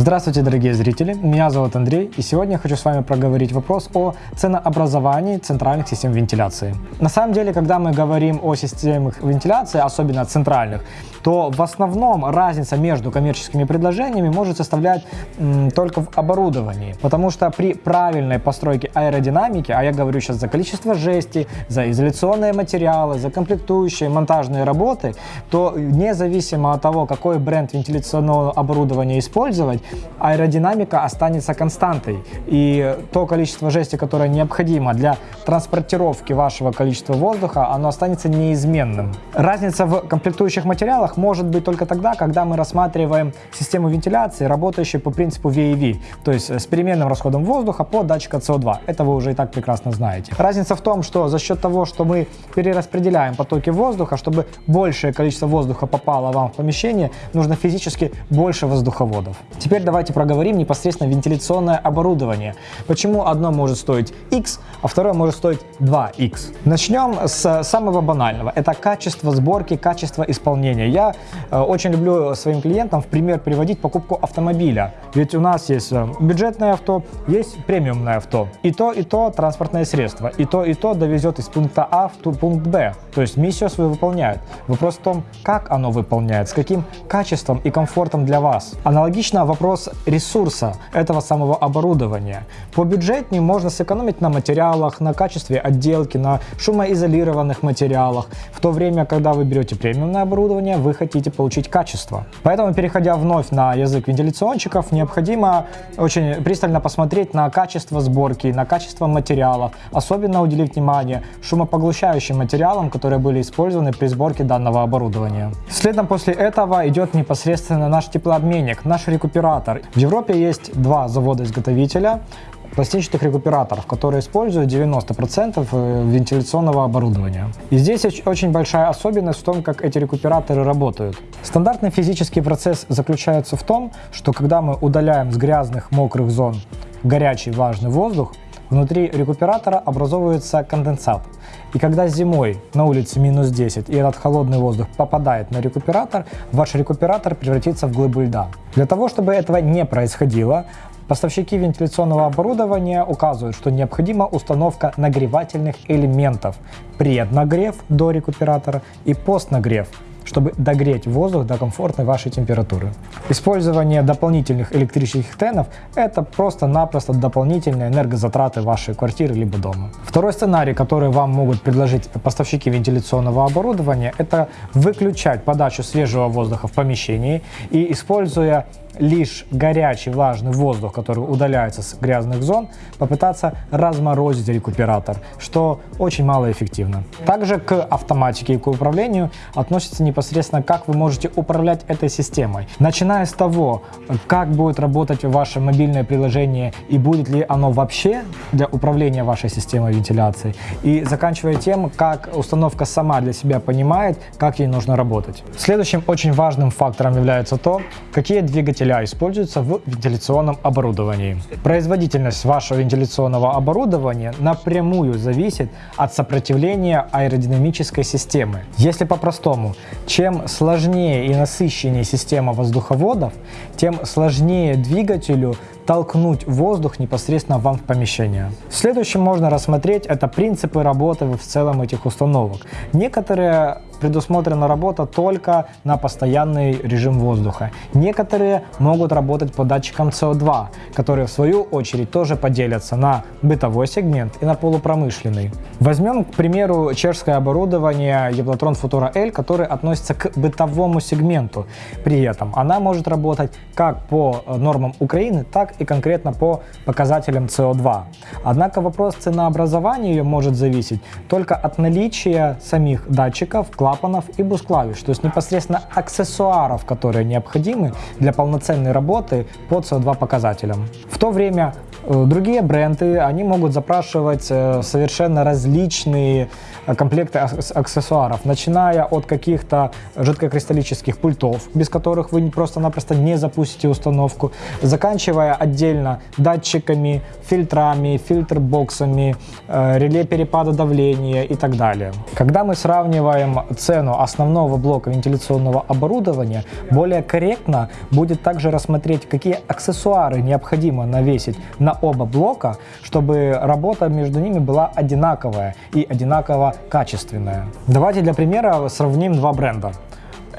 Здравствуйте, дорогие зрители! Меня зовут Андрей, и сегодня я хочу с вами проговорить вопрос о ценообразовании центральных систем вентиляции. На самом деле, когда мы говорим о системах вентиляции, особенно центральных, то в основном разница между коммерческими предложениями может составлять м, только в оборудовании, потому что при правильной постройке аэродинамики, а я говорю сейчас за количество жести, за изоляционные материалы, за комплектующие, монтажные работы, то независимо от того, какой бренд вентиляционного оборудования использовать, аэродинамика останется константой. И то количество жести, которое необходимо для транспортировки вашего количества воздуха, оно останется неизменным. Разница в комплектующих материалах может быть только тогда, когда мы рассматриваем систему вентиляции, работающую по принципу VAV, то есть с переменным расходом воздуха по датчику CO2. Это вы уже и так прекрасно знаете. Разница в том, что за счет того, что мы перераспределяем потоки воздуха, чтобы большее количество воздуха попало вам в помещение, нужно физически больше воздуховодов. Теперь давайте проговорим непосредственно вентиляционное оборудование. Почему одно может стоить X, а второе может стоить 2X. Начнем с самого банального. Это качество сборки, качество исполнения. Я э, очень люблю своим клиентам в пример приводить покупку автомобиля. Ведь у нас есть э, бюджетное авто, есть премиумное авто. И то, и то транспортное средство. И то, и то довезет из пункта А в пункт Б. То есть миссию свою выполняет. Вопрос в том, как оно выполняет, с каким качеством и комфортом для вас. Аналогично вопрос ресурса этого самого оборудования. По бюджетнее можно сэкономить на материалах, на качестве отделки, на шумоизолированных материалах, в то время, когда вы берете премиумное оборудование, вы хотите получить качество. Поэтому, переходя вновь на язык вентиляционщиков, необходимо очень пристально посмотреть на качество сборки, на качество материалов, особенно уделить внимание шумопоглощающим материалам, которые были использованы при сборке данного оборудования. Следом после этого идет непосредственно наш теплообменник, наш рекуператор. В Европе есть два завода-изготовителя пластинчатых рекуператоров, которые используют 90% э, вентиляционного оборудования. И здесь очень большая особенность в том, как эти рекуператоры работают. Стандартный физический процесс заключается в том, что когда мы удаляем с грязных, мокрых зон горячий, влажный воздух, внутри рекуператора образовывается конденсат. И когда зимой на улице минус 10 и этот холодный воздух попадает на рекуператор, ваш рекуператор превратится в глыбу льда. Для того, чтобы этого не происходило, Поставщики вентиляционного оборудования указывают, что необходима установка нагревательных элементов, преднагрев до рекуператора и постнагрев чтобы догреть воздух до комфортной вашей температуры. Использование дополнительных электрических тенов – это просто-напросто дополнительные энергозатраты вашей квартиры либо дома. Второй сценарий, который вам могут предложить поставщики вентиляционного оборудования – это выключать подачу свежего воздуха в помещении и, используя лишь горячий влажный воздух, который удаляется с грязных зон, попытаться разморозить рекуператор, что очень малоэффективно. Также к автоматике и к управлению относится непосредственно, как вы можете управлять этой системой. Начиная с того, как будет работать ваше мобильное приложение и будет ли оно вообще для управления вашей системой вентиляции, и заканчивая тем, как установка сама для себя понимает, как ей нужно работать. Следующим очень важным фактором является то, какие двигатели двигателя используются в вентиляционном оборудовании. Производительность вашего вентиляционного оборудования напрямую зависит от сопротивления аэродинамической системы. Если по-простому, чем сложнее и насыщеннее система воздуховодов, тем сложнее двигателю толкнуть воздух непосредственно вам в помещение. Следующим можно рассмотреть это принципы работы в целом этих установок. Некоторые предусмотрена работа только на постоянный режим воздуха. Некоторые могут работать по датчикам CO2, которые в свою очередь тоже поделятся на бытовой сегмент и на полупромышленный. Возьмем, к примеру, чешское оборудование Евлотрон Futura L, которое относится к бытовому сегменту. При этом она может работать как по нормам Украины, так и конкретно по показателям CO2. Однако вопрос ценообразования ее может зависеть только от наличия самих датчиков, клапанов и бус-клавиш, то есть непосредственно аксессуаров, которые необходимы для полноценной работы по CO2 показателям. В то время э, другие бренды, они могут запрашивать э, совершенно различные э, комплекты аксессуаров, начиная от каких-то жидкокристаллических пультов, без которых вы просто-напросто не запустите установку, заканчивая отдельно датчиками, фильтрами, фильтр-боксами, э, реле перепада давления и так далее. Когда мы сравниваем цену основного блока вентиляционного оборудования, более корректно будет также рассмотреть, какие аксессуары необходимо навесить на оба блока, чтобы работа между ними была одинаковая и одинаково качественная. Давайте для примера сравним два бренда.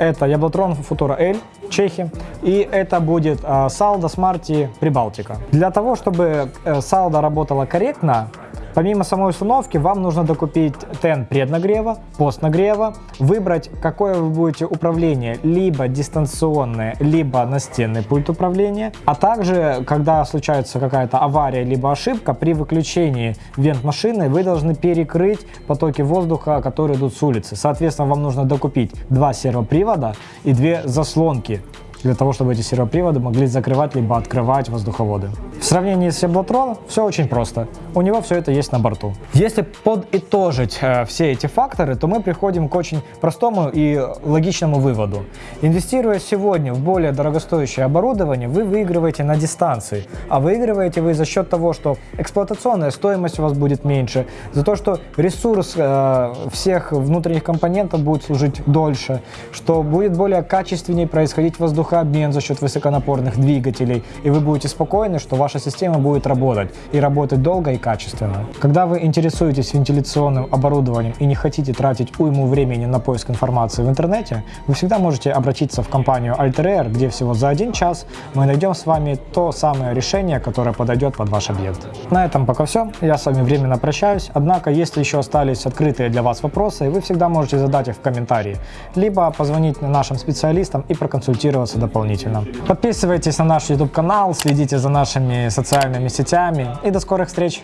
Это Яблотрон Futura L, Чехи, и это будет uh, Saldo Smarty Прибалтика. Для того, чтобы uh, Saldo работала корректно, Помимо самой установки, вам нужно докупить тен преднагрева, постнагрева, выбрать, какое вы будете управление, либо дистанционное, либо настенный пульт управления, а также, когда случается какая-то авария, либо ошибка, при выключении вент машины вы должны перекрыть потоки воздуха, которые идут с улицы. Соответственно, вам нужно докупить два сервопривода и две заслонки для того, чтобы эти сервоприводы могли закрывать либо открывать воздуховоды. В сравнении с Яблотрон все очень просто. У него все это есть на борту. Если подытожить э, все эти факторы, то мы приходим к очень простому и логичному выводу. Инвестируя сегодня в более дорогостоящее оборудование, вы выигрываете на дистанции. А выигрываете вы за счет того, что эксплуатационная стоимость у вас будет меньше, за то, что ресурс э, всех внутренних компонентов будет служить дольше, что будет более качественнее происходить воздух воздухообмен за счет высоконапорных двигателей, и вы будете спокойны, что ваша система будет работать, и работать долго и качественно. Когда вы интересуетесь вентиляционным оборудованием и не хотите тратить уйму времени на поиск информации в интернете, вы всегда можете обратиться в компанию Alter где всего за один час мы найдем с вами то самое решение, которое подойдет под ваш объект. На этом пока все. Я с вами временно прощаюсь. Однако, если еще остались открытые для вас вопросы, вы всегда можете задать их в комментарии, либо позвонить нашим специалистам и проконсультироваться дополнительно. Подписывайтесь на наш YouTube канал, следите за нашими социальными сетями и до скорых встреч!